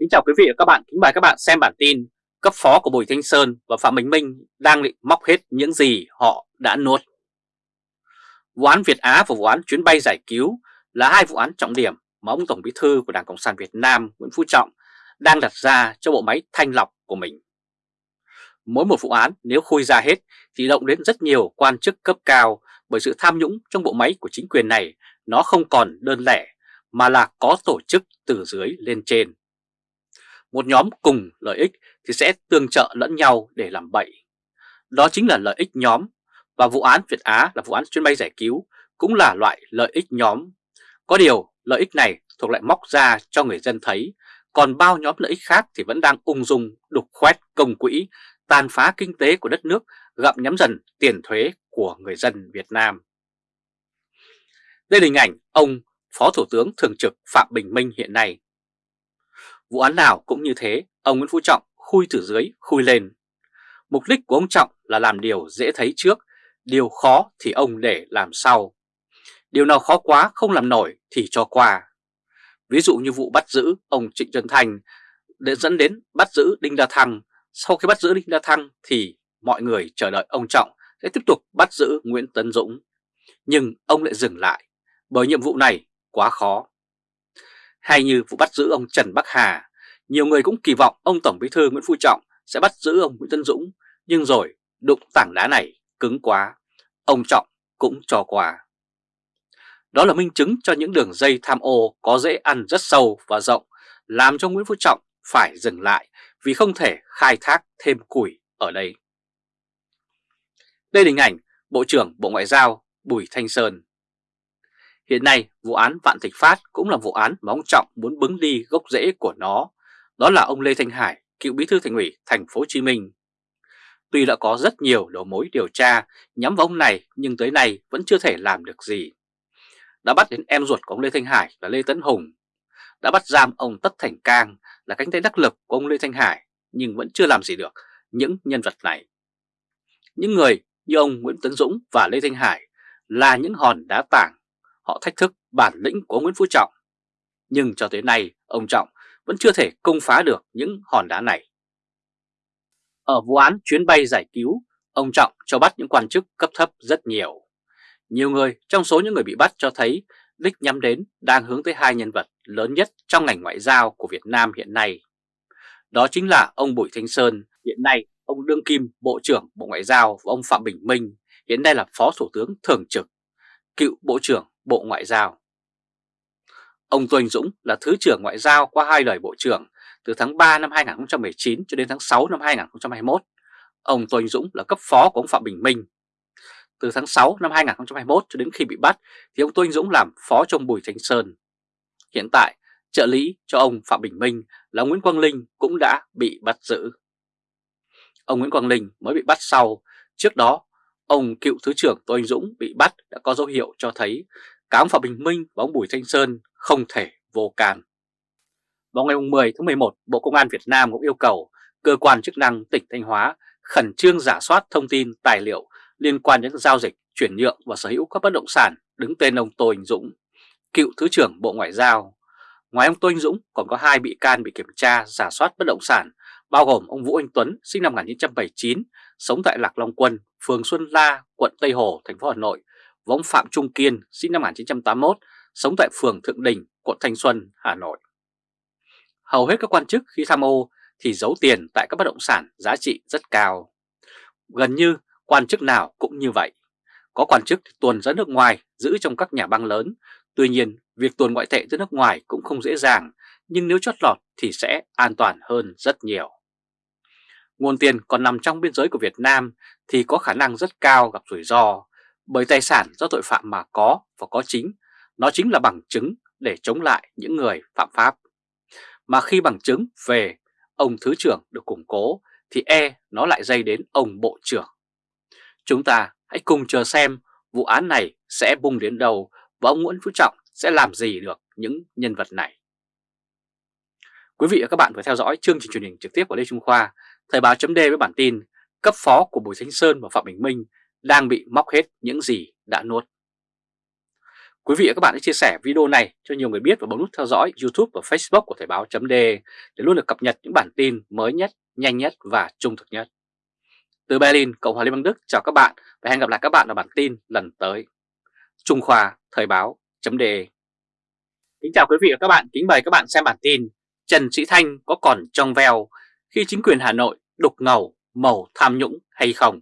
Kính chào quý vị và các bạn, kính mời các bạn xem bản tin cấp phó của Bùi Thanh Sơn và Phạm Bình Minh đang định móc hết những gì họ đã nuốt. Vụ án Việt Á và vụ án chuyến bay giải cứu là hai vụ án trọng điểm mà ông Tổng Bí thư của Đảng Cộng sản Việt Nam Nguyễn Phú Trọng đang đặt ra cho bộ máy thanh lọc của mình. Mỗi một vụ án nếu khui ra hết thì động đến rất nhiều quan chức cấp cao bởi sự tham nhũng trong bộ máy của chính quyền này nó không còn đơn lẻ mà là có tổ chức từ dưới lên trên. Một nhóm cùng lợi ích thì sẽ tương trợ lẫn nhau để làm bậy. Đó chính là lợi ích nhóm và vụ án Việt Á là vụ án chuyến bay giải cứu cũng là loại lợi ích nhóm. Có điều lợi ích này thuộc lại móc ra cho người dân thấy, còn bao nhóm lợi ích khác thì vẫn đang ung dung đục khoét công quỹ, tàn phá kinh tế của đất nước, gặm nhắm dần tiền thuế của người dân Việt Nam. Đây là hình ảnh ông Phó Thủ tướng Thường trực Phạm Bình Minh hiện nay. Vụ án nào cũng như thế, ông Nguyễn Phú Trọng khui từ dưới, khui lên. Mục đích của ông Trọng là làm điều dễ thấy trước, điều khó thì ông để làm sau. Điều nào khó quá không làm nổi thì cho qua. Ví dụ như vụ bắt giữ ông Trịnh Xuân Thành để dẫn đến bắt giữ Đinh La Thăng. Sau khi bắt giữ Đinh La Thăng thì mọi người chờ đợi ông Trọng sẽ tiếp tục bắt giữ Nguyễn Tấn Dũng. Nhưng ông lại dừng lại bởi nhiệm vụ này quá khó. Hay như vụ bắt giữ ông Trần Bắc Hà, nhiều người cũng kỳ vọng ông Tổng Bí thư Nguyễn Phú Trọng sẽ bắt giữ ông Nguyễn Tân Dũng, nhưng rồi đụng tảng đá này cứng quá, ông Trọng cũng cho qua. Đó là minh chứng cho những đường dây tham ô có dễ ăn rất sâu và rộng, làm cho Nguyễn Phú Trọng phải dừng lại vì không thể khai thác thêm củi ở đây. Đây là hình ảnh Bộ trưởng Bộ Ngoại giao Bùi Thanh Sơn Hiện nay, vụ án Vạn Thịnh Phát cũng là vụ án mà ông Trọng muốn bứng đi gốc rễ của nó. Đó là ông Lê Thanh Hải, cựu bí thư thành ủy thành phố Hồ Chí Minh. Tuy đã có rất nhiều đầu mối điều tra nhắm vào ông này nhưng tới nay vẫn chưa thể làm được gì. Đã bắt đến em ruột của ông Lê Thanh Hải là Lê Tấn Hùng. Đã bắt giam ông Tất Thành Cang là cánh tay đắc lực của ông Lê Thanh Hải nhưng vẫn chưa làm gì được những nhân vật này. Những người như ông Nguyễn Tấn Dũng và Lê Thanh Hải là những hòn đá tảng họ thách thức bản lĩnh của Nguyễn Phú Trọng. Nhưng cho tới nay, ông Trọng vẫn chưa thể công phá được những hòn đá này. Ở vụ án chuyến bay giải cứu, ông Trọng cho bắt những quan chức cấp thấp rất nhiều. Nhiều người trong số những người bị bắt cho thấy đích nhắm đến đang hướng tới hai nhân vật lớn nhất trong ngành ngoại giao của Việt Nam hiện nay. Đó chính là ông Bùi Thanh Sơn, hiện nay ông Đương Kim, Bộ trưởng Bộ Ngoại giao và ông Phạm Bình Minh, hiện nay là Phó Thủ tướng Thường trực, cựu Bộ trưởng Bộ Ngoại giao. Ông Tô Anh Dũng là Thứ trưởng Ngoại giao qua hai đời Bộ trưởng từ tháng 3 năm 2019 cho đến tháng 6 năm 2021. Ông Tô Anh Dũng là cấp phó của ông Phạm Bình Minh. Từ tháng 6 năm 2021 cho đến khi bị bắt thì ông Tô Anh Dũng làm phó trong Bùi Thanh Sơn. Hiện tại, trợ lý cho ông Phạm Bình Minh là Nguyễn Quang Linh cũng đã bị bắt giữ. Ông Nguyễn Quang Linh mới bị bắt sau, trước đó ông cựu Thứ trưởng Tô Anh Dũng bị bắt đã có dấu hiệu cho thấy cả ông Phạm Bình Minh và ông Bùi Thanh Sơn không thể vô can. Vào ngày 10 tháng 11, Bộ Công an Việt Nam cũng yêu cầu cơ quan chức năng tỉnh Thanh Hóa khẩn trương giả soát thông tin tài liệu liên quan đến giao dịch, chuyển nhượng và sở hữu các bất động sản đứng tên ông Tô Anh Dũng, cựu Thứ trưởng Bộ Ngoại giao. Ngoài ông Tô Anh Dũng còn có hai bị can bị kiểm tra giả soát bất động sản bao gồm ông Vũ Anh Tuấn sinh năm 1979, sống tại Lạc Long Quân, phường Xuân La, quận Tây Hồ, thành phố Hà Nội và ông Phạm Trung Kiên sinh năm 1981, sống tại phường Thượng Đình, quận Thanh Xuân, Hà Nội. Hầu hết các quan chức khi tham ô thì giấu tiền tại các bất động sản giá trị rất cao. Gần như quan chức nào cũng như vậy. Có quan chức thì tuồn ra nước ngoài giữ trong các nhà băng lớn. Tuy nhiên, việc tuồn ngoại tệ ra nước ngoài cũng không dễ dàng, nhưng nếu chót lọt thì sẽ an toàn hơn rất nhiều. Nguồn tiền còn nằm trong biên giới của Việt Nam thì có khả năng rất cao gặp rủi ro, bởi tài sản do tội phạm mà có và có chính, nó chính là bằng chứng để chống lại những người phạm pháp. Mà khi bằng chứng về ông Thứ trưởng được củng cố thì e nó lại dây đến ông Bộ trưởng. Chúng ta hãy cùng chờ xem vụ án này sẽ bung đến đâu và ông Nguyễn Phú Trọng sẽ làm gì được những nhân vật này. Quý vị và các bạn vừa theo dõi chương trình truyền hình trực tiếp của Lê Trung Khoa, Thời báo chấm với bản tin cấp phó của Bùi Thanh Sơn và Phạm Bình Minh đang bị móc hết những gì đã nuốt. Quý vị và các bạn hãy chia sẻ video này cho nhiều người biết và bấm nút theo dõi YouTube và Facebook của Thời báo chấm để luôn được cập nhật những bản tin mới nhất, nhanh nhất và trung thực nhất. Từ Berlin, Cộng hòa Liên bang Đức chào các bạn và hẹn gặp lại các bạn ở bản tin lần tới. Trung Khoa Thời báo .de Kính chào quý vị và các bạn, kính mời các bạn xem bản tin Trần Sĩ Thanh có còn trong veo khi chính quyền Hà Nội đục ngầu màu tham nhũng hay không?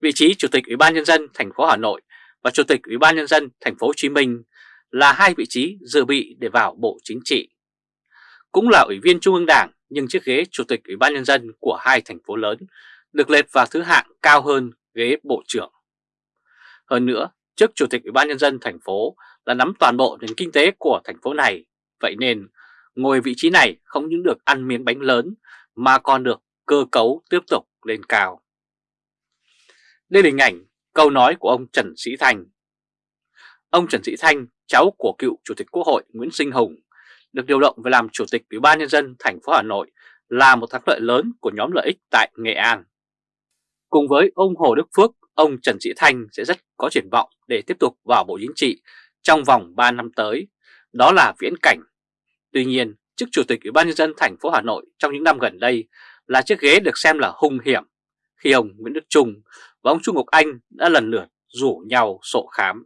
Vị trí Chủ tịch Ủy ban Nhân dân thành phố Hà Nội và Chủ tịch Ủy ban Nhân dân thành phố Hồ Chí Minh là hai vị trí dự bị để vào Bộ Chính trị. Cũng là Ủy viên Trung ương Đảng nhưng chiếc ghế Chủ tịch Ủy ban Nhân dân của hai thành phố lớn được lệch vào thứ hạng cao hơn ghế Bộ trưởng. Hơn nữa, trước Chủ tịch Ủy ban Nhân dân thành phố là nắm toàn bộ nền kinh tế của thành phố này, vậy nên ngồi vị trí này không những được ăn miếng bánh lớn mà còn được cơ cấu tiếp tục lên cao. Đây là hình ảnh câu nói của ông Trần Sĩ Thanh. Ông Trần Sĩ Thanh, cháu của cựu Chủ tịch Quốc hội Nguyễn Sinh Hùng, được điều động về làm Chủ tịch Ủy ban Nhân dân thành phố Hà Nội là một thắng lợi lớn của nhóm lợi ích tại Nghệ An. Cùng với ông Hồ Đức Phước, ông Trần Sĩ Thanh sẽ rất có triển vọng để tiếp tục vào Bộ Chính trị trong vòng 3 năm tới, đó là viễn cảnh. Tuy nhiên, chức Chủ tịch Ủy ban Nhân dân thành phố Hà Nội trong những năm gần đây là chiếc ghế được xem là hung hiểm khi ông Nguyễn Đức Trung và ông Trung Ngọc Anh đã lần lượt rủ nhau sổ khám.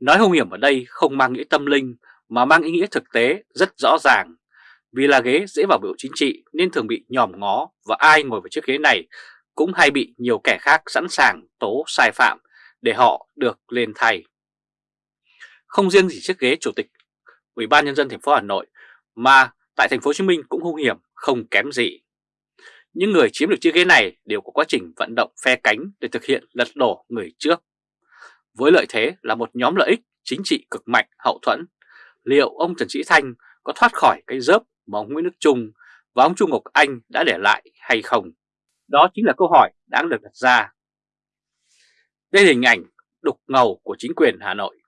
Nói hung hiểm ở đây không mang nghĩa tâm linh mà mang ý nghĩa thực tế rất rõ ràng. Vì là ghế dễ vào biểu chính trị nên thường bị nhòm ngó và ai ngồi vào chiếc ghế này cũng hay bị nhiều kẻ khác sẵn sàng tố sai phạm để họ được lên thay. Không riêng gì chiếc ghế chủ tịch Ủy ban nhân dân thành phố Hà Nội mà tại thành phố Hồ Chí Minh cũng hung hiểm không kém gì. Những người chiếm được chiếc ghế này đều có quá trình vận động phe cánh để thực hiện lật đổ người trước. Với lợi thế là một nhóm lợi ích chính trị cực mạnh hậu thuẫn, liệu ông Trần Sĩ Thanh có thoát khỏi cái dớp mà ông Nguyễn Đức Trung và ông Trung Ngọc Anh đã để lại hay không? Đó chính là câu hỏi đáng được đặt ra. Đây là hình ảnh đục ngầu của chính quyền Hà Nội.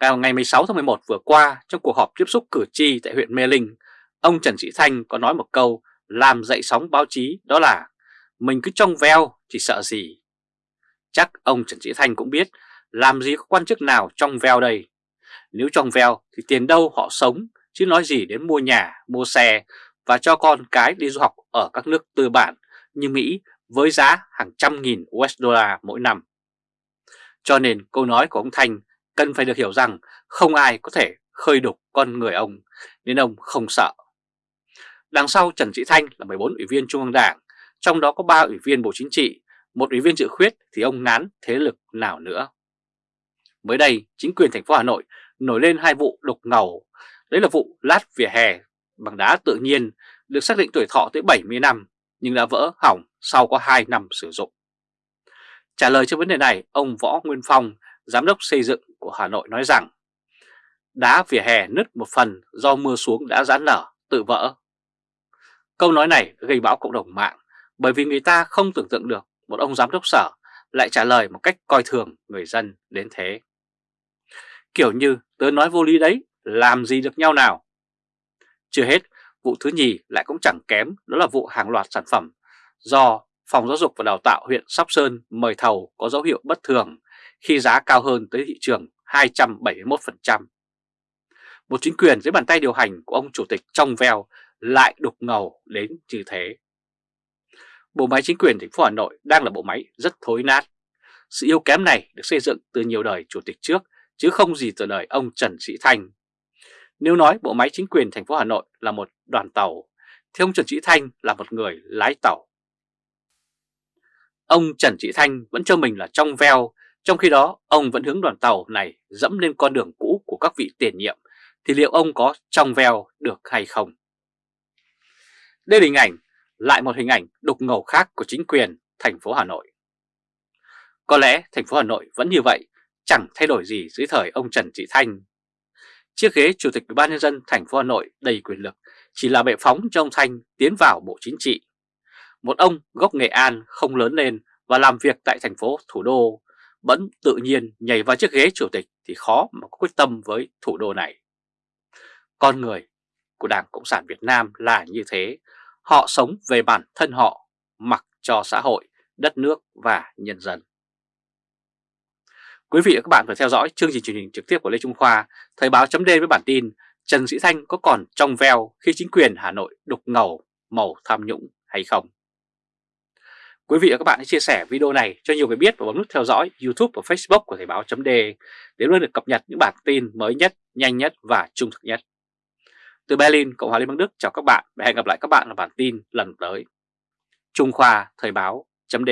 Vào ngày 16 tháng 11 vừa qua, trong cuộc họp tiếp xúc cử tri tại huyện Mê Linh, ông Trần Sĩ Thanh có nói một câu làm dậy sóng báo chí đó là mình cứ trong veo thì sợ gì. Chắc ông Trần Sĩ Thanh cũng biết làm gì có quan chức nào trong veo đây. Nếu trong veo thì tiền đâu họ sống chứ nói gì đến mua nhà, mua xe và cho con cái đi du học ở các nước tư bản như Mỹ với giá hàng trăm nghìn USD mỗi năm. Cho nên câu nói của ông Thanh cần phải được hiểu rằng không ai có thể khơi đục con người ông nên ông không sợ. Đằng sau Trần Sĩ Thanh là 14 ủy viên Trung ương Đảng, trong đó có 3 ủy viên Bộ Chính trị, một ủy viên dự khuyết thì ông ngán thế lực nào nữa. Mới đây, chính quyền thành phố Hà Nội nổi lên hai vụ đục ngầu. Đấy là vụ lát vỉa hè bằng đá tự nhiên được xác định tuổi thọ tới 70 năm nhưng đã vỡ hỏng sau có 2 năm sử dụng. Trả lời cho vấn đề này, ông Võ Nguyên Phong, Giám đốc xây dựng của Hà Nội nói rằng đá vỉa hè nứt một phần do mưa xuống đã giãn nở, tự vỡ. Câu nói này gây bão cộng đồng mạng bởi vì người ta không tưởng tượng được một ông giám đốc sở lại trả lời một cách coi thường người dân đến thế. Kiểu như tớ nói vô lý đấy, làm gì được nhau nào. Chưa hết, vụ thứ nhì lại cũng chẳng kém đó là vụ hàng loạt sản phẩm do Phòng Giáo dục và Đào tạo huyện Sóc Sơn mời thầu có dấu hiệu bất thường khi giá cao hơn tới thị trường 271%. Một chính quyền dưới bàn tay điều hành của ông chủ tịch trong veo lại đục ngầu đến như thế. Bộ máy chính quyền thành phố Hà Nội đang là bộ máy rất thối nát. Sự yếu kém này được xây dựng từ nhiều đời chủ tịch trước chứ không gì từ đời ông Trần Sĩ Thanh. Nếu nói bộ máy chính quyền thành phố Hà Nội là một đoàn tàu, thì ông Trần Sĩ Thanh là một người lái tàu. Ông Trần Sĩ Thanh vẫn cho mình là trong veo, trong khi đó ông vẫn hướng đoàn tàu này dẫm lên con đường cũ của các vị tiền nhiệm, thì liệu ông có trong veo được hay không? Đây là hình ảnh, lại một hình ảnh đục ngầu khác của chính quyền thành phố Hà Nội. Có lẽ thành phố Hà Nội vẫn như vậy, chẳng thay đổi gì dưới thời ông Trần thị Thanh. Chiếc ghế Chủ tịch Ủy ban nhân dân thành phố Hà Nội đầy quyền lực chỉ là bệ phóng cho ông Thanh tiến vào Bộ Chính trị. Một ông gốc Nghệ An không lớn lên và làm việc tại thành phố thủ đô, vẫn tự nhiên nhảy vào chiếc ghế chủ tịch thì khó mà có quyết tâm với thủ đô này. Con người của Đảng Cộng sản Việt Nam là như thế, Họ sống về bản thân họ, mặc cho xã hội, đất nước và nhân dân. Quý vị và các bạn vừa theo dõi chương trình truyền hình trực tiếp của Lê Trung Khoa, Thời báo chấm với bản tin Trần Sĩ Thanh có còn trong veo khi chính quyền Hà Nội đục ngầu màu tham nhũng hay không? Quý vị và các bạn hãy chia sẻ video này cho nhiều người biết và bấm nút theo dõi YouTube và Facebook của Thời báo chấm để luôn được cập nhật những bản tin mới nhất, nhanh nhất và trung thực nhất. Từ Berlin, Cộng hòa Liên bang Đức chào các bạn và hẹn gặp lại các bạn ở bản tin lần tới. Trung Khoa Thời báo chấm